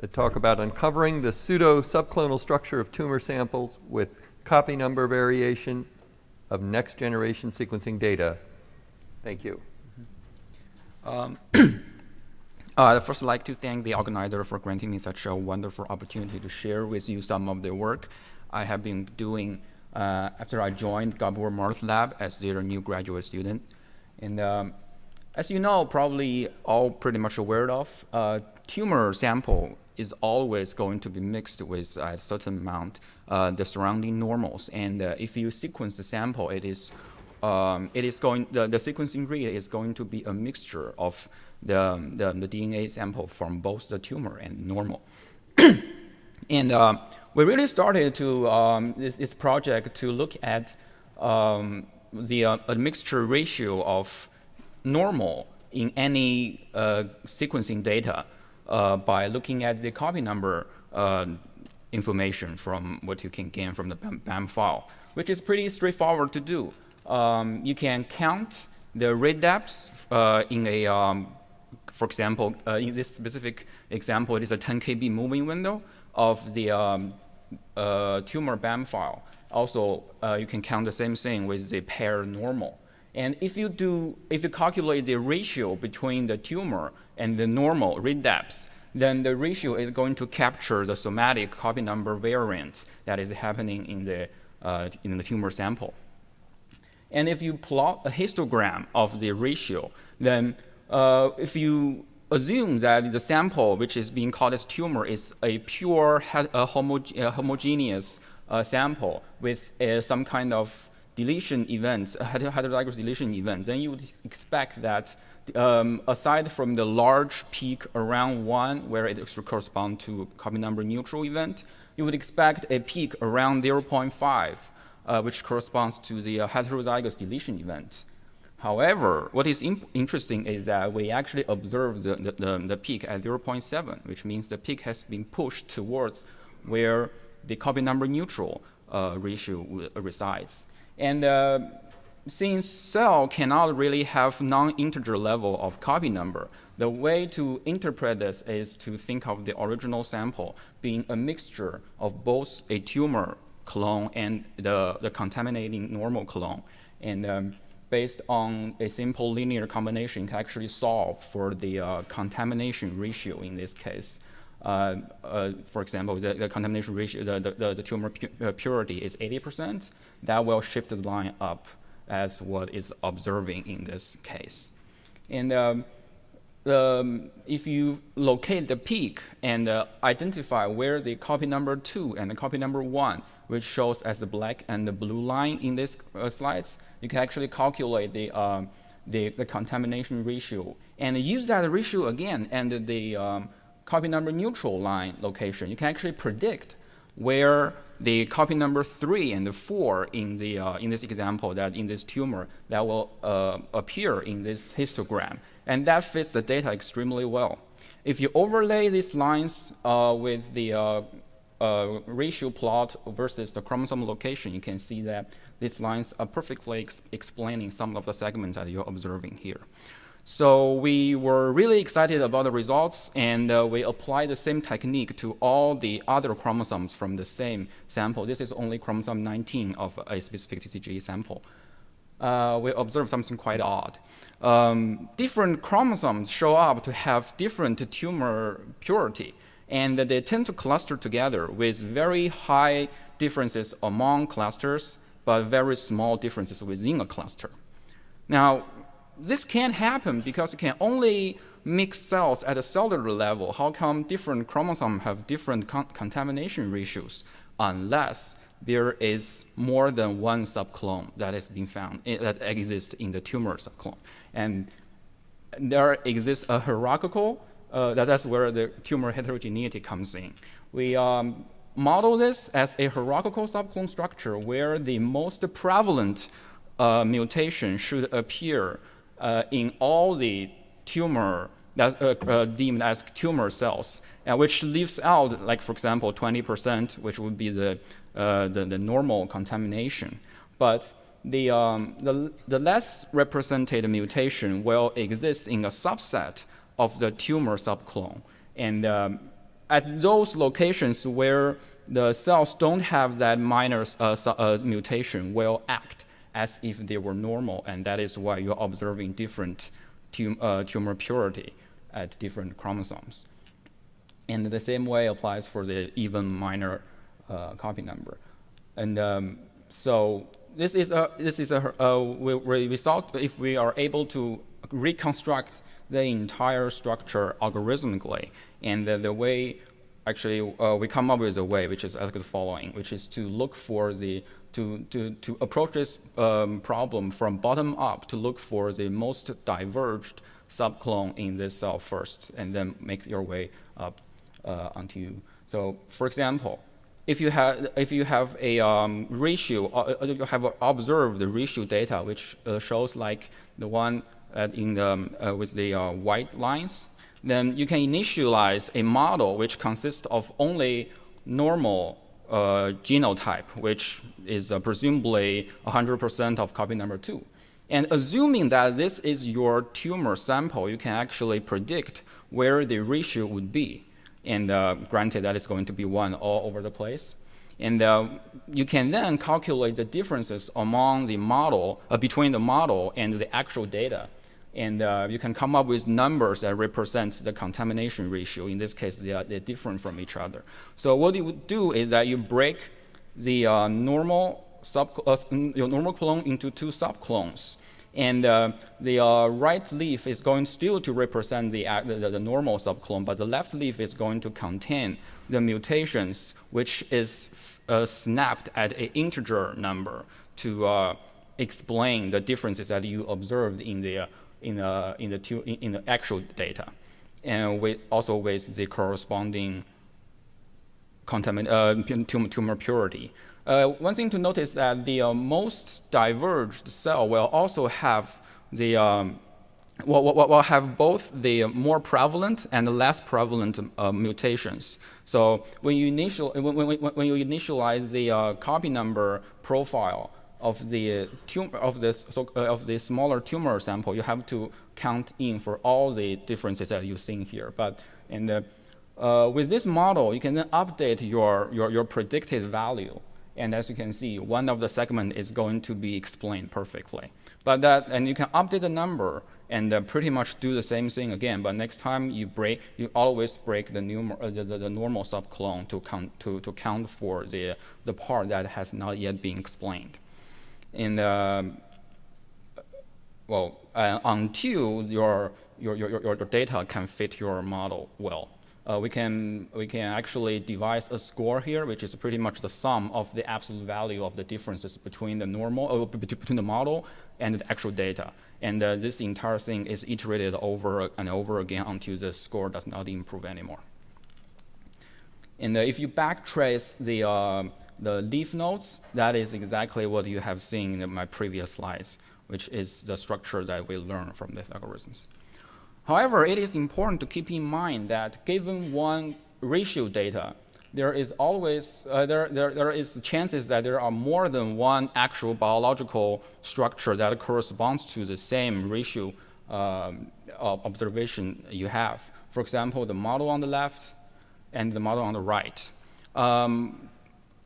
that talk about uncovering the pseudo-subclonal structure of tumor samples with copy number variation of next generation sequencing data. Thank you. Um, uh, I'd first like to thank the organizer for granting me such a wonderful opportunity to share with you some of the work I have been doing uh, after I joined Gabor Marth Lab as their new graduate student. And um, as you know, probably all pretty much aware of, uh, tumor sample is always going to be mixed with a certain amount uh, the surrounding normals. And uh, if you sequence the sample, it is um, it is going the, the sequencing read is going to be a mixture of the, the, the DNA sample from both the tumor and normal. and uh, we really started to um, this, this, project to look at um, the uh, mixture ratio of normal in any uh, sequencing data uh, by looking at the copy number uh, information from what you can gain from the BAM file, which is pretty straightforward to do. Um, you can count the read depths uh, in a, um, for example, uh, in this specific example, it is a 10 KB moving window of the um, uh, tumor BAM file. Also, uh, you can count the same thing with the pair normal. And if you do, if you calculate the ratio between the tumor and the normal read depths, then the ratio is going to capture the somatic copy number variance that is happening in the, uh, in the tumor sample. And if you plot a histogram of the ratio, then uh, if you assume that the sample which is being called as tumor is a pure a homogeneous uh, sample with uh, some kind of deletion events, heterozygous deletion events, then you would expect that um, aside from the large peak around 1, where it corresponds to copy number neutral event, you would expect a peak around 0.5, uh, which corresponds to the uh, heterozygous deletion event. However, what is interesting is that we actually observe the, the, the, the peak at 0.7, which means the peak has been pushed towards where the copy number neutral uh, ratio resides. And uh, since cell cannot really have non-integer level of copy number, the way to interpret this is to think of the original sample being a mixture of both a tumor clone and the, the contaminating normal clone. And um, based on a simple linear combination can actually solve for the uh, contamination ratio in this case. Uh, uh, for example, the, the, contamination ratio, the, the, the tumor pu uh, purity is 80%. That will shift the line up as what is observing in this case. And um, um, if you locate the peak and uh, identify where the copy number two and the copy number one, which shows as the black and the blue line in these uh, slides, you can actually calculate the, uh, the, the, contamination ratio and use that ratio again and the um, copy number neutral line location, you can actually predict where the copy number three and the four in the uh, in this example that in this tumor that will uh, appear in this histogram, and that fits the data extremely well. If you overlay these lines uh, with the uh, uh, ratio plot versus the chromosome location, you can see that these lines are perfectly ex explaining some of the segments that you're observing here. So we were really excited about the results, and uh, we applied the same technique to all the other chromosomes from the same sample. This is only chromosome 19 of a specific TCGA sample. Uh, we observed something quite odd. Um, different chromosomes show up to have different tumor purity, and they tend to cluster together with very high differences among clusters, but very small differences within a cluster. Now, this can't happen because you can only mix cells at a cellular level. How come different chromosomes have different con contamination ratios unless there is more than one subclone that has been found, eh, that exists in the tumor subclone. And there exists a hierarchical, uh, that, that's where the tumor heterogeneity comes in. We um, model this as a hierarchical subclone structure where the most prevalent uh, mutation should appear in all the tumor that uh, uh, deemed as tumor cells, and which leaves out, like for example, 20%, which would be the, uh, the, the, normal contamination. But the, um, the, the less represented mutation will exist in a subset of the tumor subclone. And um, at those locations where the cells don't have that minor uh, uh, mutation will act as if they were normal, and that is why you're observing different tum uh, tumor purity at different chromosomes. And the same way applies for the even minor uh, copy number. And um, so this is a, this is a, result if we are able to reconstruct the entire structure algorithmically. And the, the way, actually, uh, we come up with a way which is as the following, which is to look for the, to, to, to approach this um, problem from bottom up to look for the most diverged subclone in this cell first, and then make your way up uh, onto. You. So, for example, if you have if you have a um, ratio, uh, uh you have observed the ratio data, which uh, shows like the one in the, um, uh, with the uh, white lines, then you can initialize a model which consists of only normal genotype, which is presumably 100% of copy number two. And assuming that this is your tumor sample, you can actually predict where the ratio would be. And uh, granted, that is going to be 1 all over the place. And uh, you can then calculate the differences among the model, uh, between the model and the actual data. And uh, you can come up with numbers that represents the contamination ratio. In this case, they are, they're different from each other. So what you would do is that you break the uh, normal sub, uh, your normal clone into two subclones. And uh, the uh, right leaf is going still to represent the, uh, the, the, normal subclone, but the left leaf is going to contain the mutations, which is uh, snapped at an integer number to uh, explain the differences that you observed in the, in the, in the, in the actual data. And with, also with the corresponding contamin tumor, purity. Uh, one thing to notice that the uh, most diverged cell will also have the um, will, will, will, have both the more prevalent and the less prevalent uh, mutations. So when you initial when, when, when you initialize the uh, copy number profile of the tumor of this so, uh, of the smaller tumor sample, you have to count in for all the differences that you see here. But in the uh, with this model, you can then update your, your, your predicted value and as you can see, one of the segment is going to be explained perfectly. But that, and you can update the number and uh, pretty much do the same thing again. But next time you break, you always break the, new, uh, the, the, the, normal subclone to count, to, to count for the, the part that has not yet been explained. And uh, well, uh, until your, your, your, your data can fit your model well uh, we, can, we can actually devise a score here, which is pretty much the sum of the absolute value of the differences between the normal, uh, between the model and the actual data. And uh, this entire thing is iterated over and over again until the score does not improve anymore. And uh, if you backtrace the, uh, the leaf nodes, that is exactly what you have seen in my previous slides, which is the structure that we learned from the algorithms. However, it is important to keep in mind that given one ratio data, there is always, uh, there, there, there is chances that there are more than one actual biological structure that corresponds to the same ratio um, observation you have. For example, the model on the left and the model on the right. Um,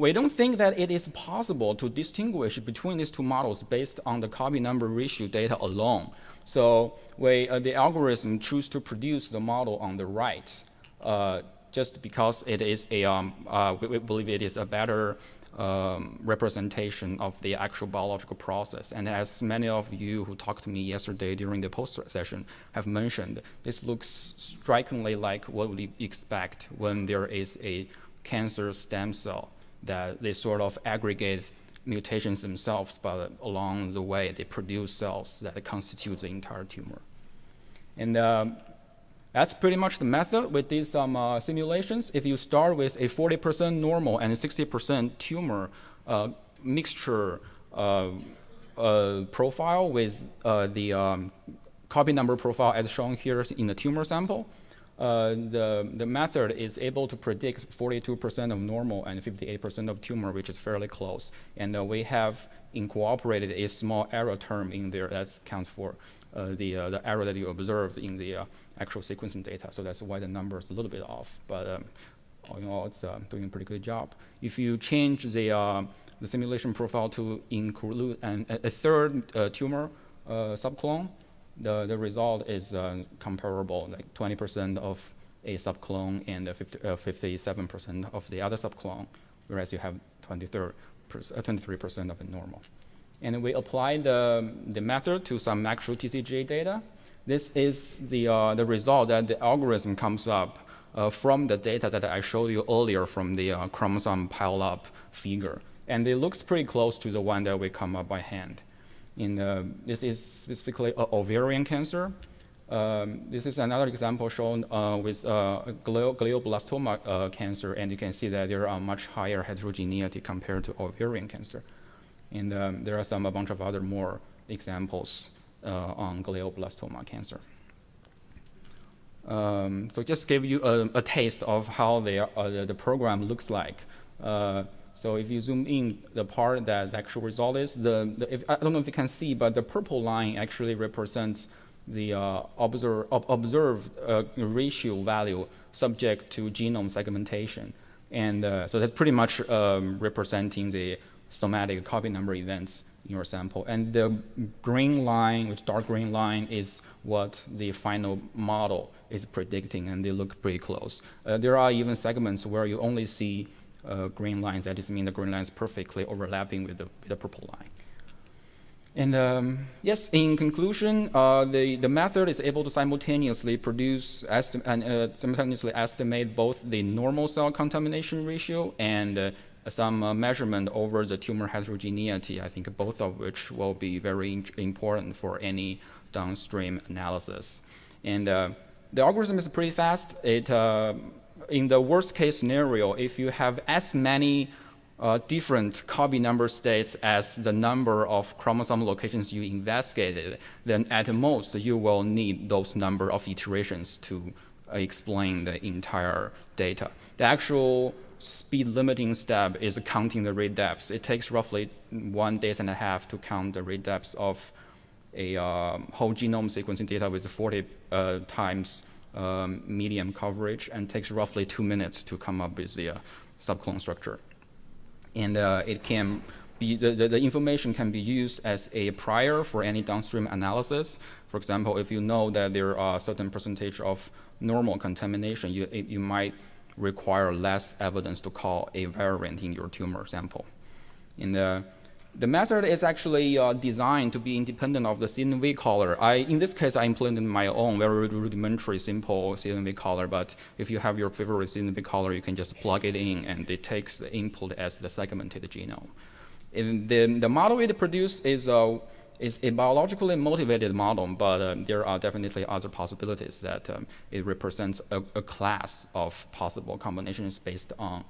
we don't think that it is possible to distinguish between these two models based on the copy number ratio data alone. So we, uh, the algorithm choose to produce the model on the right uh, just because it is a, um, uh, we, we, believe it is a better um, representation of the actual biological process. And as many of you who talked to me yesterday during the poster session have mentioned, this looks strikingly like what we expect when there is a cancer stem cell that they sort of aggregate mutations themselves, but along the way, they produce cells that constitute the entire tumor. And um, that's pretty much the method. We did some uh, simulations. If you start with a 40% normal and 60% tumor uh, mixture uh, uh profile with uh, the um, copy number profile as shown here in the tumor sample, uh, the, the method is able to predict 42% of normal and 58% of tumor, which is fairly close. And uh, we have incorporated a small error term in there that counts for uh, the, uh, the error that you observed in the uh, actual sequencing data. So that's why the number is a little bit off. But um, all in all, it's doing a pretty good job. If you change the, the simulation profile to include an, a, third tumor subclone, the, the result is uh, comparable, like 20% of a subclone and 57% uh, of the other subclone, whereas you have 23% of a normal. And we apply the, the method to some actual TCGA data. This is the, uh, the result that the algorithm comes up uh, from the data that I showed you earlier from the uh, chromosome pile-up figure. And it looks pretty close to the one that we come up by hand. In, uh, this is specifically ovarian cancer. Um, this is another example shown uh, with uh, glioblastoma uh, cancer, and you can see that there are much higher heterogeneity compared to ovarian cancer. And um, there are some a bunch of other more examples uh, on glioblastoma cancer. Um, so just give you a, a taste of how they uh, the, program looks like. So if you zoom in, the part that the actual result is, the, the if, I don't know if you can see, but the purple line actually represents the uh, observe, ob observed uh, ratio value subject to genome segmentation. And uh, so that's pretty much um, representing the somatic copy number events in your sample. And the green line, which dark green line, is what the final model is predicting, and they look pretty close. Uh, there are even segments where you only see uh, green lines. That just means the green line is perfectly overlapping with the, the purple line. And um, yes, in conclusion, uh, the, the method is able to simultaneously produce and uh, simultaneously estimate both the normal cell contamination ratio and uh, some uh, measurement over the tumor heterogeneity, I think both of which will be very important for any downstream analysis. And uh, the algorithm is pretty fast. It, uh, in the worst case scenario, if you have as many uh, different copy number states as the number of chromosome locations you investigated, then at most you will need those number of iterations to explain the entire data. The actual speed limiting step is counting the read depths. It takes roughly one day and a half to count the read depths of a um, whole genome sequencing data with 40 uh, times um, medium coverage and takes roughly two minutes to come up with the uh, subclone structure. And uh, it can be, the, the, the, information can be used as a prior for any downstream analysis. For example, if you know that there are a certain percentage of normal contamination, you, it, you might require less evidence to call a variant in your tumor sample. In the, the method is actually uh, designed to be independent of the CNV caller. I, in this case, I implemented my own very rudimentary, simple CNV caller, but if you have your favorite CNV caller, you can just plug it in and it takes the input as the segmented genome. And the, the model it produced is uh, it's a biologically motivated model, but um, there are definitely other possibilities that um, it represents a, a, class of possible combinations based on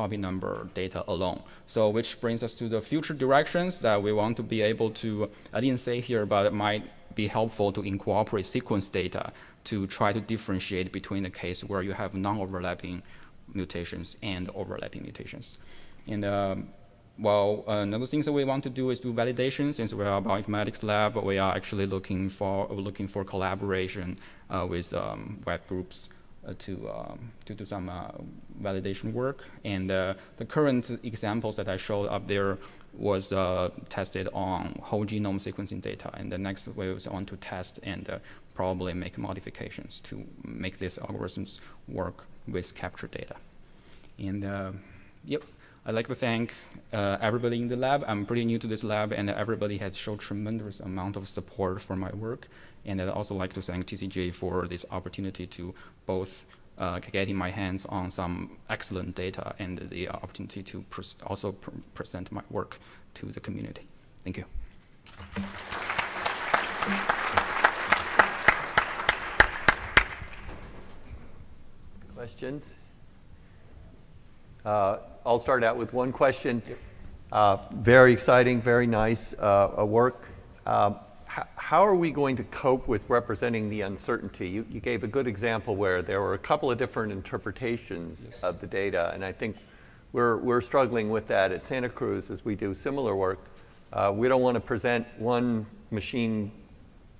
copy number data alone. So which brings us to the future directions that we want to be able to, I didn't say here, but it might be helpful to incorporate sequence data to try to differentiate between the case where you have non-overlapping mutations and overlapping mutations. And um, well, another thing that we want to do is do validation. Since we are a bioinformatics lab, but we are actually looking for looking for collaboration uh, with um, web groups to um, to do some uh, validation work. And uh, the current examples that I showed up there was uh, tested on whole genome sequencing data. And the next we want to test and uh, probably make modifications to make these algorithms work with capture data. And yep. I'd like to thank uh, everybody in the lab. I'm pretty new to this lab, and everybody has showed tremendous amount of support for my work. And I'd also like to thank TCGA for this opportunity to both uh, getting my hands on some excellent data and the opportunity to also pr present my work to the community. Thank you. Questions? Uh, I'll start out with one question. Uh, very exciting, very nice uh, work. Um, how are we going to cope with representing the uncertainty? You, you, gave a good example where there were a couple of different interpretations yes. of the data, and I think we're, we're struggling with that at Santa Cruz as we do similar work. Uh, we don't want to present one machine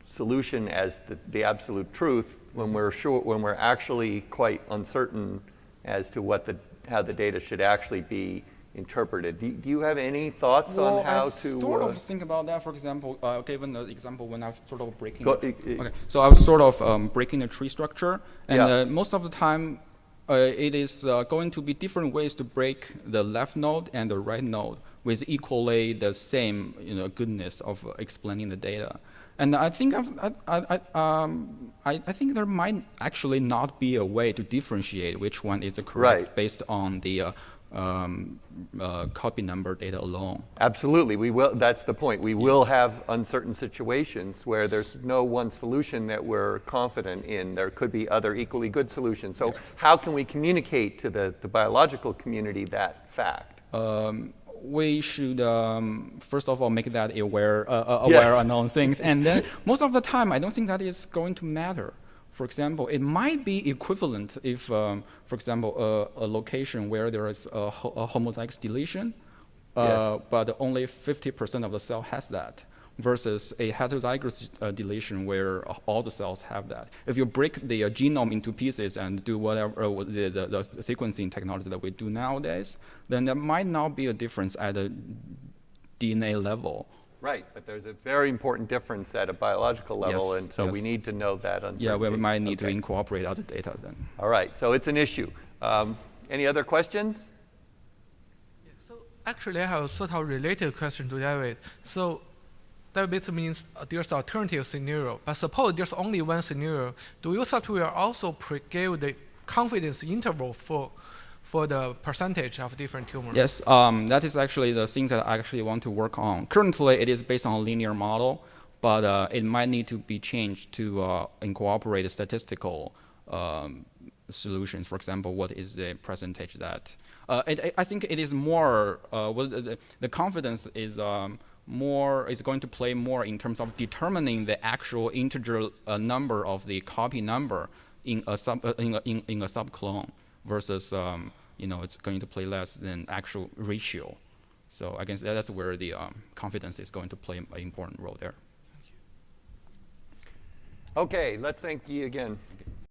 solution as the, the absolute truth when we're sure when we're actually quite uncertain as to what the, how the data should actually be interpreted. Do, do you have any thoughts Well, on how I to? sort uh, of think about that. For example, uh, given the example when I was sort of breaking. Go- the- i- i- okay, so I was sort of um, breaking the tree structure, and Yeah. uh, most of the time, uh, it is uh, going to be different ways to break the left node and the right node with equally the same, you know, goodness of explaining the data. And I think I've, I, I, I, um, I, I think there might actually not be a way to differentiate which one is correct Right. based on the uh, um, uh, copy number data alone. Absolutely, we will, that's the point. We will have uncertain situations where there's no one solution that we're confident in. There could be other equally good solutions. So how can we communicate to the, the biological community that fact? um, we should um, first of all make that aware, uh, uh, aware Yes. announcing, and then most of the time, I don't think that is going to matter. For example, it might be equivalent if, um, for example, a, a location where there is a, ho- a homozygous deletion, uh, but only 50% of the cell has that, versus a heterozygous uh, deletion where all the cells have that. If you break the uh, genome into pieces and do whatever uh, the, the, the sequencing technology that we do nowadays, then there might not be a difference at the DNA level. Right, but there's a very important difference at a biological level, Yes, and so we need to know that uncertainty. Yeah, we might need to incorporate other data then. All right, so it's an issue. Um, Any other questions? Yeah, So actually, I have a sort of related question to David. So that basically means uh, there's alternative scenario. But suppose there's only one scenario. Do your software also pre- give the confidence interval for for the percentage of different tumors? Yes, um, that is actually the thing that I actually want to work on. Currently, it is based on a linear model, but uh, it might need to be changed to uh, incorporate statistical um, solutions. For example, what is the percentage that? Uh, it, I- think it is more. Uh, the, the confidence is. Um, more is going to play more in terms of determining the actual integer uh, number of the copy number in a sub uh, in a, in, in a subclone versus um, you know it's going to play less than actual ratio. So I guess that's where the um, confidence is going to play an important role there. Okay, let's thank you again.